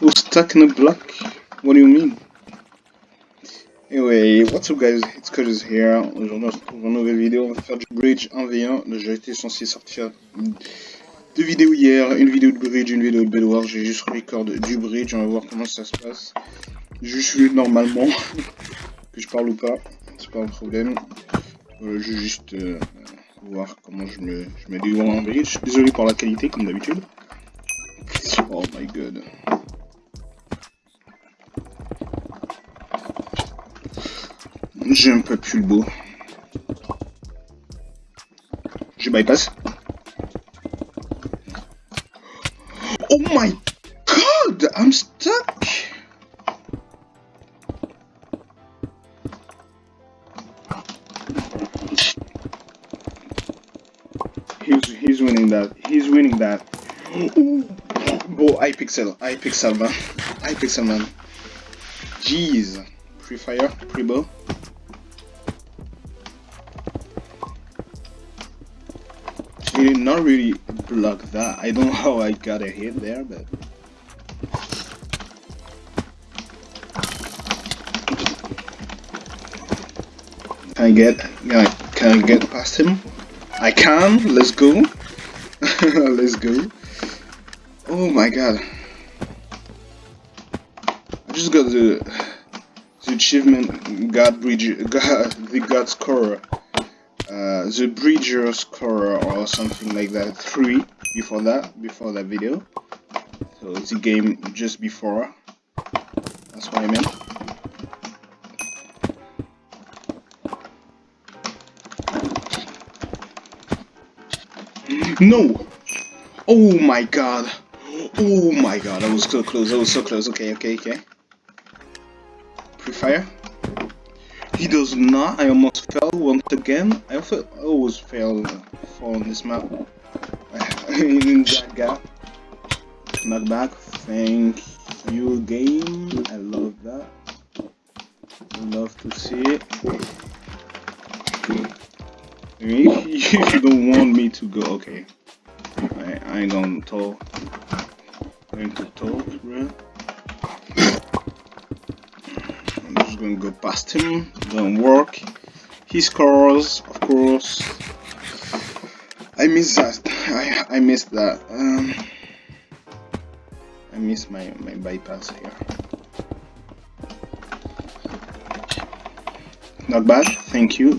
Who's stuck in a block? What do you mean? Anyway, what's up guys, it's Curtis here. Aujourd'hui on se retrouve une nouvelle vidéo, on va faire du bridge en V1. J'ai été censé sortir deux vidéos hier, une vidéo de bridge, une vidéo de bedwars. J'ai juste record du bridge, on va voir comment ça se passe. Je suis normalement, que je parle ou pas, c'est pas un problème. Euh, je vais juste euh, voir comment je me, je me en bridge. Désolé pour la qualité comme d'habitude. Oh my god. J'ai un peu plus le. Je bypass. Oh my god, I'm stuck. He's he's winning that. He's winning that. Oh, I pixel, I pixel man, I pixel man. Jeez, pre fire, pre bow. He did not really block that. I don't know how I got a hit there, but. Can I get, can I get past him? I can, let's go. let's go. Oh my god. I just got the the achievement God Bridge God the God scorer. Uh, the Bridger scorer or something like that. Three before that, before that video. So it's a game just before. That's what I meant. No! Oh my god! Oh my god, I was so close, I was so close. Okay, okay, okay. Pre-fire. He does not. I almost fell once again. I always fail on this map. In that gap. Knockback. Thank you, game. I love that. Love to see it. If you don't want me to go, okay. I, I ain't gonna talk I'm going to talk, bro. Gonna go past him, don't work. He scores, of course. I miss that. I I missed that. Um, I miss my my bypass here. Not bad. Thank you.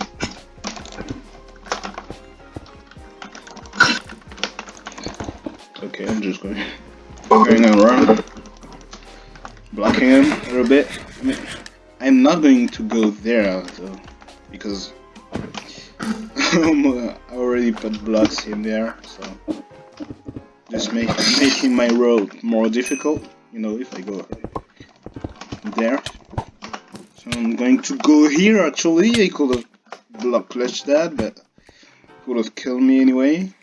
Okay, I'm just going going around, blocking him a little bit. I'm not going to go there though, because uh, I already put blocks in there, so just make making my road more difficult. You know, if I go there. So I'm going to go here. Actually, I could have block clutched that, but would have killed me anyway.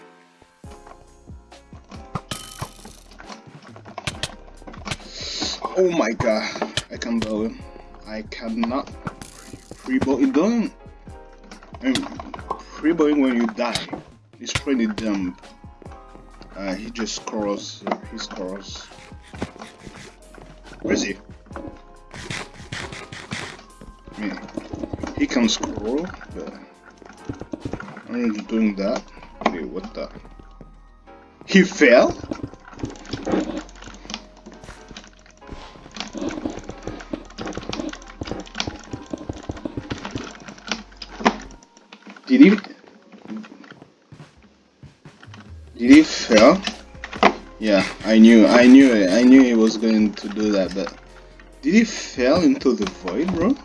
Oh my god, I can't blow him. I cannot freebow it down. I mean, freebowing when you die is pretty dumb. Uh, he just uh, he scores. Where is he? He can scroll, but I'm doing that. Okay, what the? He fell? Did he? Did fail? Yeah, I knew, I knew it. I knew he was going to do that, but did he fail into the void, bro?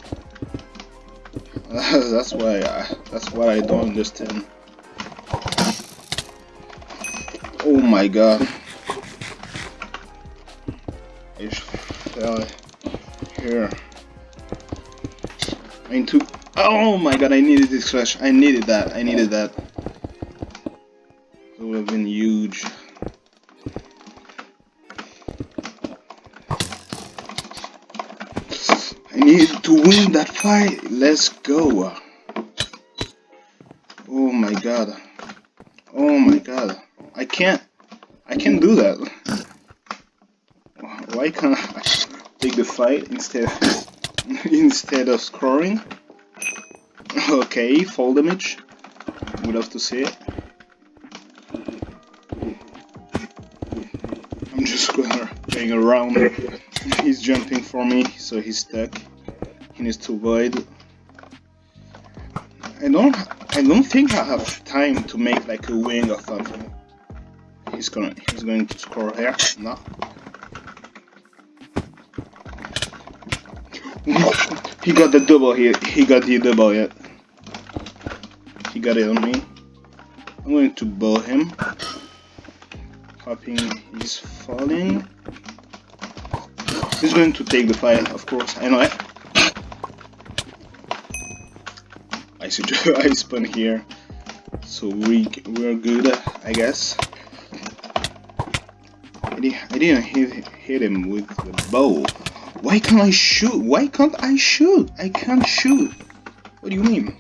that's why. I, that's what I don't understand. Oh my god! Fell here into Oh my god, I needed this flash. I needed that. I needed that. It would have been huge. I need to win that fight. Let's go. Oh my god. Oh my god. I can't. I can't do that. Why can't I take the fight instead instead of scoring? Okay, fall damage. Would love to see it. I'm just gonna going around. He's jumping for me, so he's stuck. He needs to avoid. I don't I don't think I have time to make like a wing or something. He's gonna he's going to score here. No. he got the double here. He got the double yet. Got it on me. I'm going to bow him. Hoping he's falling. He's going to take the fire, of course. I know it. I suggest I spawn here, so we we're good, I guess. I, didn't hit, hit him with the bow. Why can't I shoot? Why can't I shoot? I can't shoot. What do you mean?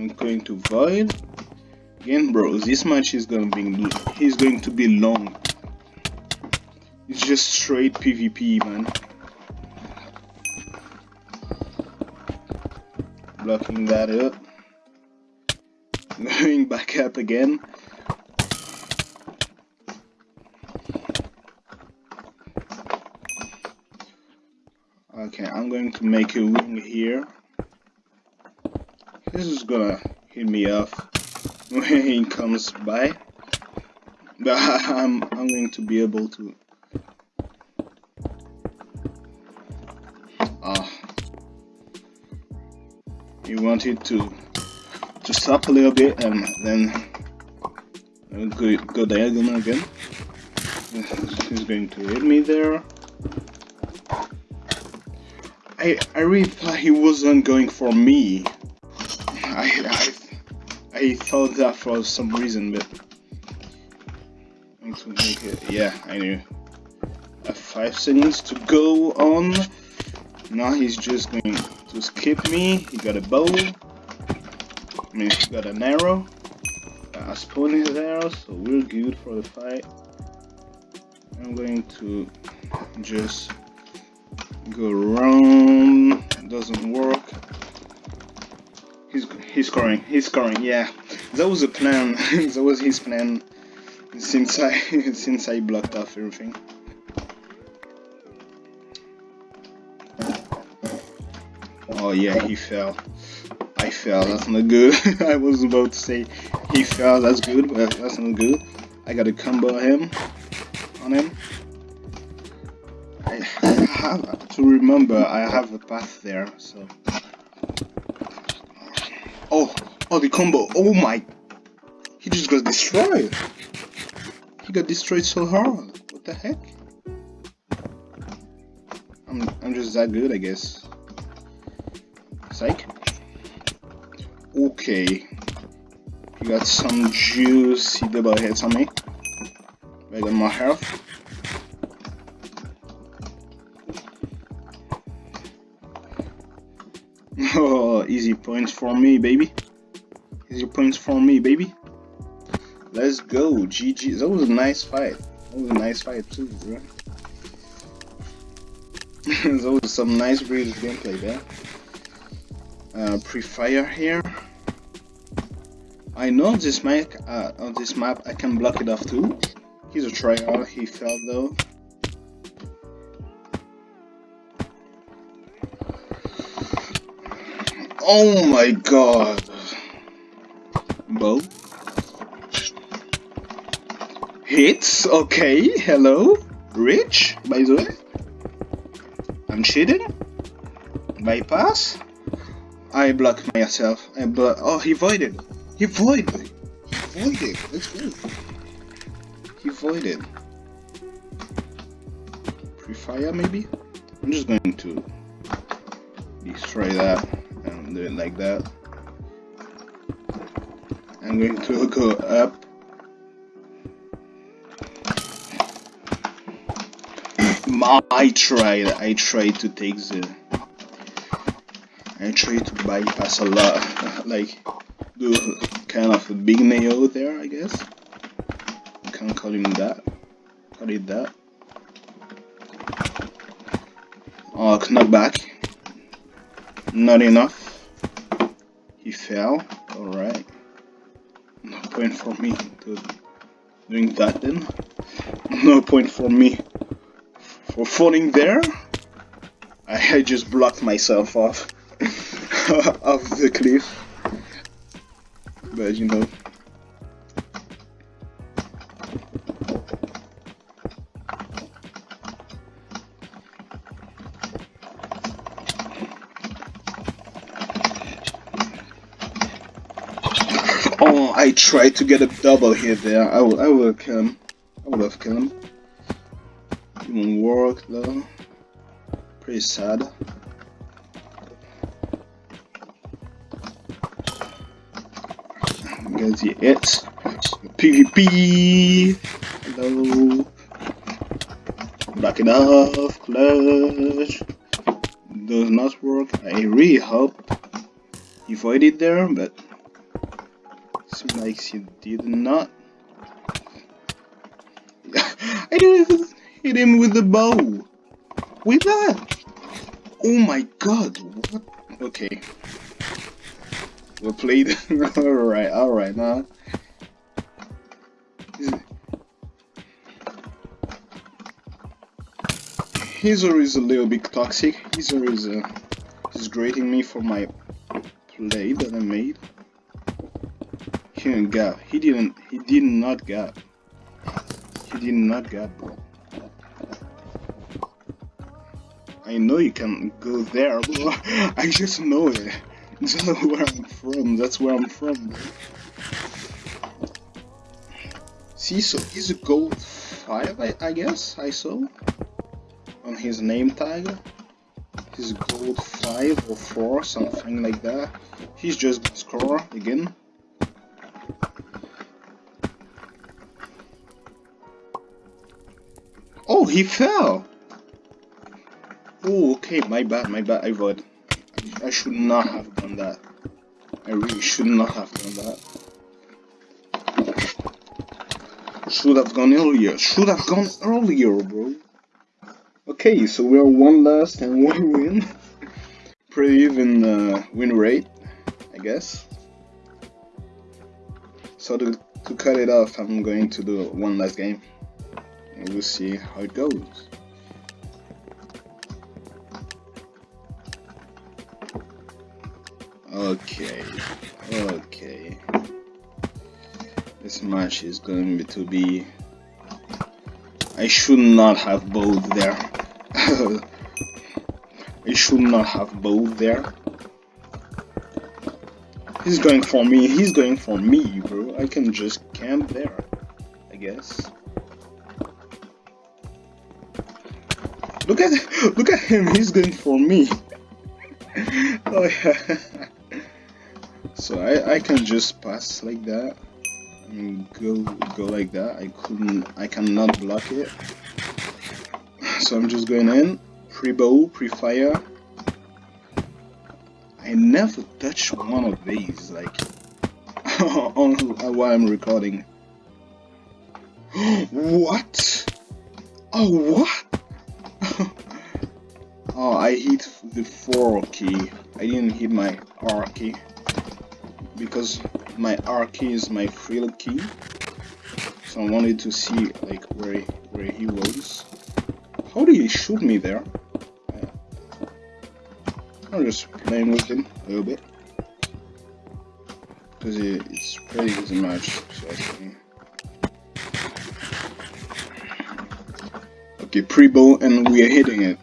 I'm going to void. Again, bro, this match is gonna be he's going to be long. It's just straight PvP, man. Blocking that up. Going back up again. Okay, I'm going to make a wing here. This is gonna hit me off when he comes by. But I'm I'm going to be able to Ah he wanted to to stop a little bit and then go, go diagonal again. He's going to hit me there. I I really thought he wasn't going for me. I I I thought that for some reason, but to make it. Yeah, I knew. I five seconds to go on. Now he's just going to skip me. He got a bow. I mean, he got an arrow. A spawn is there, so we're good for the fight. I'm going to just go around It doesn't work he's scoring he's scoring yeah. That was the plan that was his plan since I since I blocked off everything. Oh yeah he fell. I fell that's not good. I was about to say he fell that's good but that's not good. I got a combo him on him. I have to remember I have a path there, so. Oh, oh, the combo. Oh my. He just got destroyed. He got destroyed so hard. What the heck? I'm, I'm just that good, I guess. Psych. Okay. He got some juicy double hits on me. I got more health. Points for me, baby. Your points for me, baby. Let's go, GG. That was a nice fight. That was a nice fight too, bro. that was some nice British gameplay there. Uh, pre-fire here. I know this map. Uh, on this map, I can block it off too. He's a tryhard. He fell though. Oh my god. Bow. Hits, okay, hello. Rich, by the way. I'm cheating. Bypass. I block myself. I block. Oh, he voided. He voided. He voided. Let's. He voided. Pre-fire, maybe? I'm just going to destroy that do it like that. I'm going to go up. I tried, I tried to take the, I tried to bypass a lot, like do kind of a big nail there, I guess. You can call him that, call it that. Oh, knockback. Not enough. He fell. Alright. No point for me to doing that then. No point for me for falling there. I, just blocked myself off off the cliff. But you know. I tried to get a double hit there. I will, I will kill him. I would have killed him. Won't work though. Pretty sad. Guess the it. PvP. Hello. Back off, clutch. Does not work. I really hope he avoided there, but seems you, did not. I didn't hit him with the bow. With that. Oh my god. What? Okay. We played. alright, alright now. Heezer is a little bit toxic. Heezer is uh, is grating me for my play that I made. He didn't gap. He didn't. He did not gap. He did not gap, bro. I know you can go there, bro. I just know it. That's where I'm from. That's where I'm from, bro. See, so he's a gold 5, I, I guess, I saw on his name tag. He's gold 5 or 4, something like that. He's just score again. He fell! Oh, okay, my bad, my bad, I void. I should not have done that. I really should not have done that. Should have gone earlier. Should have gone earlier, bro. Okay, so we are one last and one win. Pretty even uh, win rate, I guess. So to, to cut it off, I'm going to do one last game. And we'll see how it goes. Okay, okay. This match is going to be... I should not have both there. I should not have both there. He's going for me, he's going for me, bro. I can just camp there, I guess. Look at look at him, he's going for me. oh yeah. so I, I can just pass like that and go go like that. I couldn't I cannot block it. So I'm just going in, pre-bow, pre-fire. I never touch one of these, like, on while I'm recording. what? Oh, what? I hit the 4 key. I didn't hit my R key. Because my R key is my frill key. So I wanted to see, like, where, where he was. How did he shoot me there? Yeah. I'm just playing with him a little bit. Because it's pretty easy match, so I. Okay, pre-bow and we are hitting it.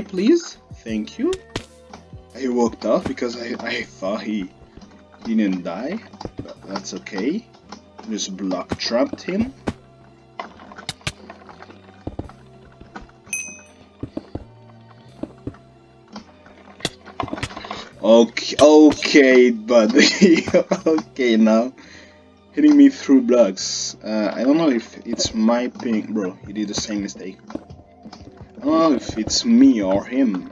Please. Thank you. I walked off because I, I thought he didn't die, but that's okay. Just block trapped him. Okay, okay, buddy. okay, now hitting me through blocks. Uh, I don't know if it's my ping, bro. He did the same mistake. Know if it's me or him.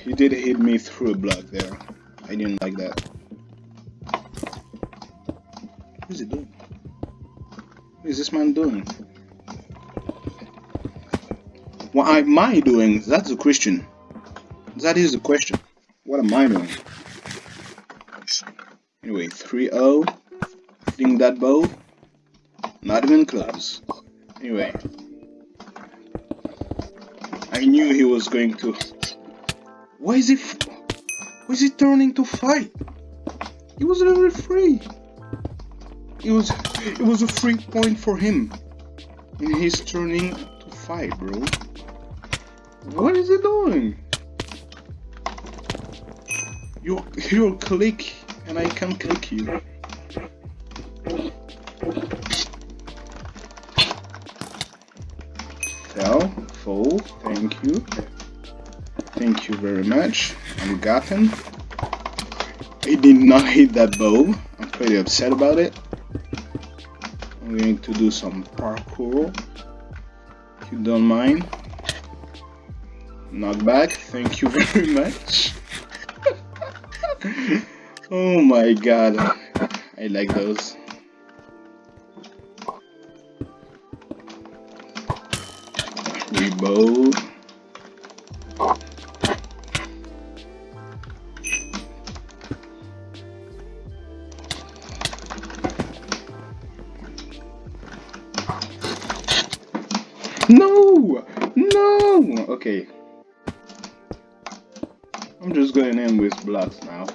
He did hit me through a block there. I didn't like that. What is he doing? What is this man doing? What am I doing? That's the question. That is the question. What am I doing? Anyway, 3-0. Hitting that bow. Not even close. Anyway. I knew he was going to... Why is he... Why is he turning to fight? He was level 3. It was... It was a free point for him. And he's turning to fight, bro. What is he doing? You you click and I can click you. Thank you. Thank you very much. I'm gotten. I did not hit that bow. I'm pretty upset about it. I'm going to do some parkour. If you don't mind. Knockback, thank you very much. oh my god, I like those. Okay, I'm just going in with blocks now.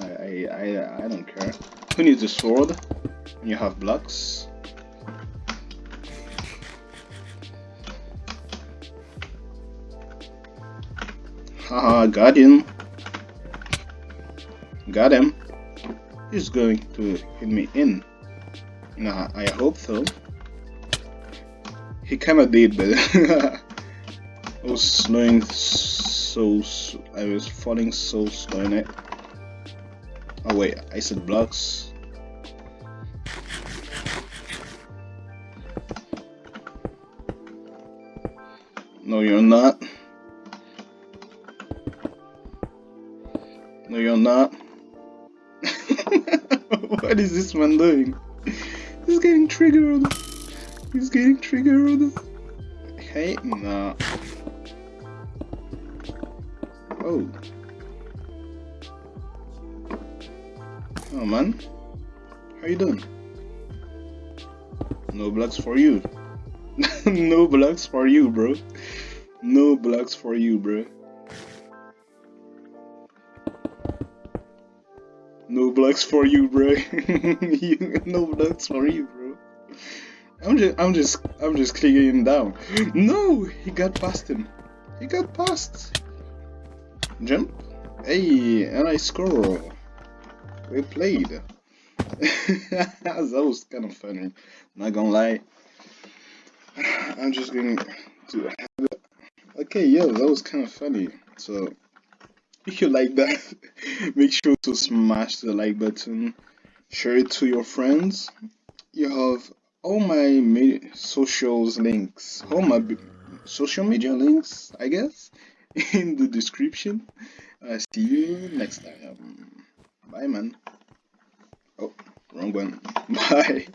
I, I, I, don't care. Who needs a sword when you have blocks? Haha, got him. Got him. He's going to hit me in. Nah, I hope so. He kinda did, but I was slowing so, I was falling so slow in it. Oh wait, I said blocks. No, you're not. No, you're not. what is this man doing? He's getting triggered. He's getting triggered. Hey, nah. Oh. Oh man. How you doing? No blocks for you. no blocks for you, bro. No blocks for you, bro. No blocks for you, bro. no blocks for you, bro. I'm just, I'm just, I'm just clicking him down. No, he got past him. He got past. Jump. Hey, and I score. We played. that was kind of funny. Not gonna lie. I'm just going to Okay, yeah, that was kind of funny. So, if you like that, make sure to smash the like button. Share it to your friends. You have all my socials links, all my social media links, I guess in the description. Uh, see you next time. Bye, man. Oh, wrong one. Bye.